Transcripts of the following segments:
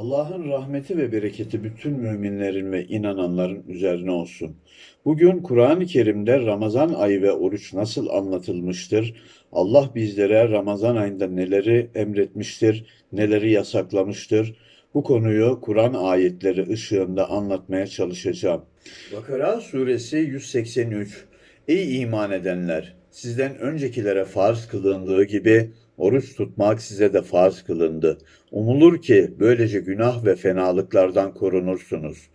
Allah'ın rahmeti ve bereketi bütün müminlerin ve inananların üzerine olsun. Bugün Kur'an-ı Kerim'de Ramazan ayı ve oruç nasıl anlatılmıştır? Allah bizlere Ramazan ayında neleri emretmiştir, neleri yasaklamıştır? Bu konuyu Kur'an ayetleri ışığında anlatmaya çalışacağım. Bakara suresi 183 Ey iman edenler! Sizden öncekilere farz kılındığı gibi oruç tutmak size de farz kılındı. Umulur ki böylece günah ve fenalıklardan korunursunuz.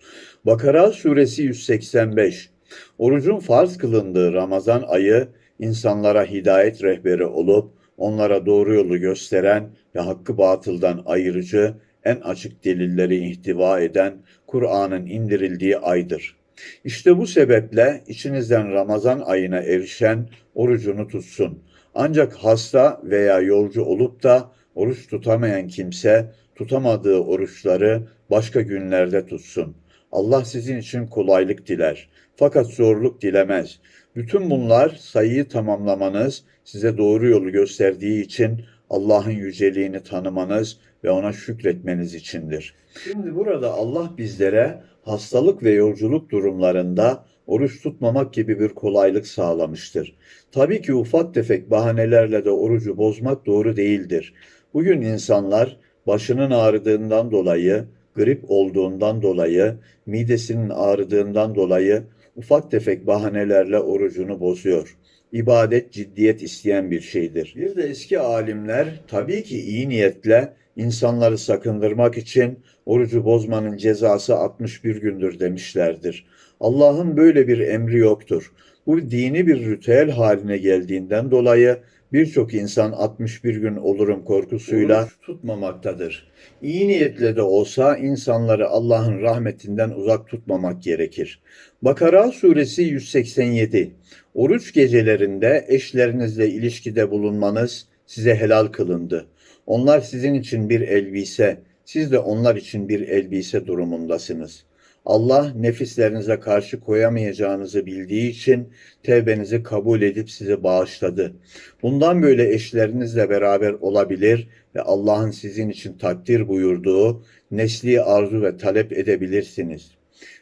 Bakara suresi 185 Orucun farz kılındığı Ramazan ayı insanlara hidayet rehberi olup onlara doğru yolu gösteren ve hakkı batıldan ayırıcı en açık delilleri ihtiva eden Kur'an'ın indirildiği aydır. İşte bu sebeple içinizden Ramazan ayına erişen orucunu tutsun. Ancak hasta veya yolcu olup da oruç tutamayan kimse tutamadığı oruçları başka günlerde tutsun. Allah sizin için kolaylık diler. Fakat zorluk dilemez. Bütün bunlar sayıyı tamamlamanız, size doğru yolu gösterdiği için Allah'ın yüceliğini tanımanız ve ona şükretmeniz içindir. Şimdi burada Allah bizlere hastalık ve yolculuk durumlarında oruç tutmamak gibi bir kolaylık sağlamıştır. Tabii ki ufak tefek bahanelerle de orucu bozmak doğru değildir. Bugün insanlar başının ağrıdığından dolayı, grip olduğundan dolayı, midesinin ağrıdığından dolayı ufak tefek bahanelerle orucunu bozuyor. İbadet ciddiyet isteyen bir şeydir. Bir de eski alimler tabii ki iyi niyetle insanları sakındırmak için orucu bozmanın cezası 61 gündür demişlerdir. Allah'ın böyle bir emri yoktur. Bu dini bir ritüel haline geldiğinden dolayı birçok insan 61 gün olurum korkusuyla oruç tutmamaktadır. İyi niyetle de olsa insanları Allah'ın rahmetinden uzak tutmamak gerekir. Bakara suresi 187 Oruç gecelerinde eşlerinizle ilişkide bulunmanız size helal kılındı. Onlar sizin için bir elbise, siz de onlar için bir elbise durumundasınız. Allah nefislerinize karşı koyamayacağınızı bildiği için tevbenizi kabul edip sizi bağışladı. Bundan böyle eşlerinizle beraber olabilir ve Allah'ın sizin için takdir buyurduğu nesli arzu ve talep edebilirsiniz.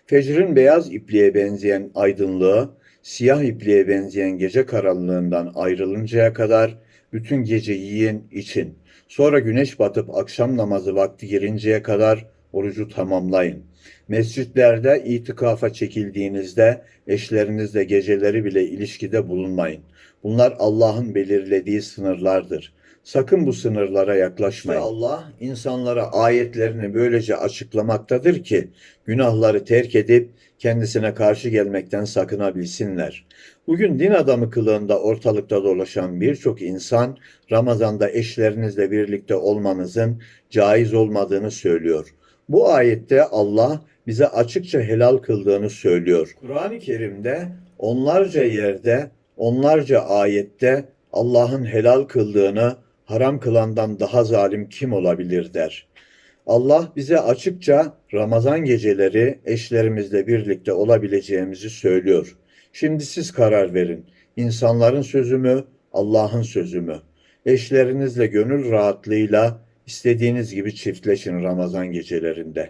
Fecrin beyaz ipliğe benzeyen aydınlığı, siyah ipliğe benzeyen gece karanlığından ayrılıncaya kadar bütün gece yiyin, için. Sonra güneş batıp akşam namazı vakti girinceye kadar orucu tamamlayın. Mescitlerde itikafa çekildiğinizde eşlerinizle geceleri bile ilişkide bulunmayın. Bunlar Allah'ın belirlediği sınırlardır. Sakın bu sınırlara yaklaşmayın. İşte Allah insanlara ayetlerini böylece açıklamaktadır ki günahları terk edip kendisine karşı gelmekten sakınabilsinler. Bugün din adamı kılığında ortalıkta dolaşan birçok insan Ramazan'da eşlerinizle birlikte olmanızın caiz olmadığını söylüyor. Bu ayette Allah bize açıkça helal kıldığını söylüyor. Kur'an-ı Kerim'de onlarca yerde, onlarca ayette Allah'ın helal kıldığını haram kılandan daha zalim kim olabilir der. Allah bize açıkça Ramazan geceleri eşlerimizle birlikte olabileceğimizi söylüyor. Şimdi siz karar verin. İnsanların sözü mü, Allah'ın sözü mü? Eşlerinizle gönül rahatlığıyla istediğiniz gibi çiftleşin Ramazan gecelerinde.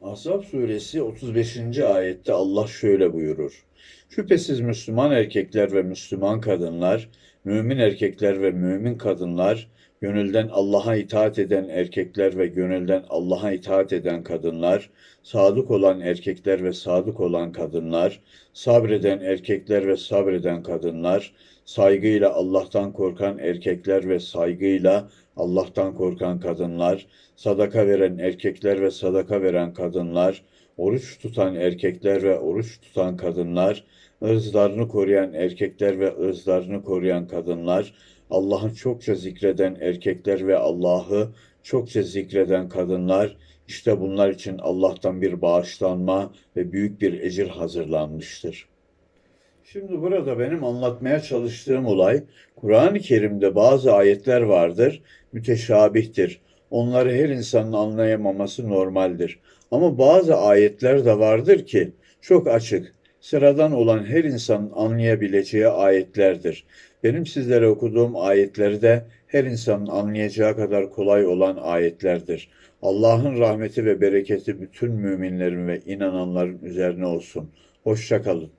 Ahzab suresi 35. ayette Allah şöyle buyurur. Şüphesiz Müslüman erkekler ve Müslüman kadınlar, mümin erkekler ve mümin kadınlar, gönülden Allah'a itaat eden erkekler ve gönülden Allah'a itaat eden kadınlar, sadık olan erkekler ve sadık olan kadınlar, sabreden erkekler ve sabreden kadınlar, saygıyla Allah'tan korkan erkekler ve saygıyla Allah'tan korkan kadınlar, sadaka veren erkekler ve sadaka veren kadınlar, oruç tutan erkekler ve oruç tutan kadınlar, ırzlarını koruyan erkekler ve ırzlarını koruyan kadınlar, Allah'ı çokça zikreden erkekler ve Allah'ı çokça zikreden kadınlar, işte bunlar için Allah'tan bir bağışlanma ve büyük bir ecir hazırlanmıştır. Şimdi burada benim anlatmaya çalıştığım olay, Kur'an-ı Kerim'de bazı ayetler vardır, müteşabihtir. Onları her insanın anlayamaması normaldir. Ama bazı ayetler de vardır ki çok açık, sıradan olan her insanın anlayabileceği ayetlerdir. Benim sizlere okuduğum ayetleri de her insanın anlayacağı kadar kolay olan ayetlerdir. Allah'ın rahmeti ve bereketi bütün müminlerin ve inananların üzerine olsun. Hoşça kalın.